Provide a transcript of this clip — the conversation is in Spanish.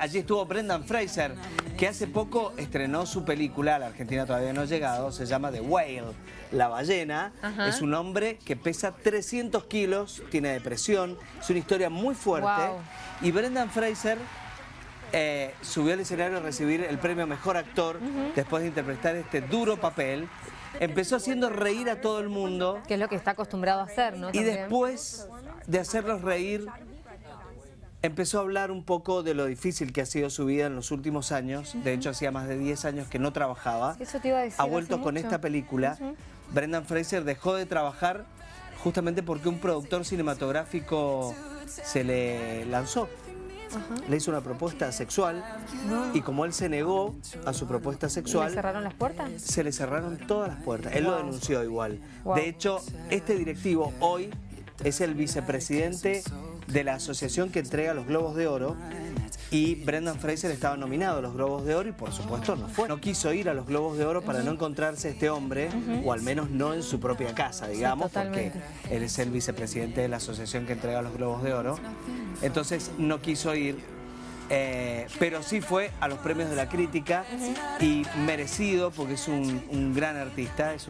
Allí estuvo Brendan Fraser, que hace poco estrenó su película, la Argentina todavía no ha llegado, se llama The Whale, La Ballena. Ajá. Es un hombre que pesa 300 kilos, tiene depresión, es una historia muy fuerte. Wow. Y Brendan Fraser eh, subió al escenario a recibir el premio Mejor Actor después de interpretar este duro papel. Empezó haciendo reír a todo el mundo Que es lo que está acostumbrado a hacer, ¿no? y También. después de hacerlos reír, empezó a hablar un poco de lo difícil que ha sido su vida en los últimos años. De hecho, hacía más de 10 años que no trabajaba. Eso te iba a decir Ha vuelto con mucho. esta película. Brendan Fraser dejó de trabajar justamente porque un productor cinematográfico se le lanzó. Le hizo una propuesta sexual y como él se negó a su propuesta ¿Y le sexual, cerraron las puertas? se le cerraron todas las puertas. Él lo denunció igual. Wow. De hecho, este directivo hoy es el vicepresidente de la asociación que entrega los Globos de Oro y Brendan Fraser estaba nominado a los Globos de Oro y por supuesto no fue. No quiso ir a los Globos de Oro para no encontrarse este hombre, o al menos no en su propia casa, digamos, porque él es el vicepresidente de la asociación que entrega los Globos de Oro. Entonces no quiso ir, eh, pero sí fue a los premios de la crítica y merecido porque es un, un gran artista. es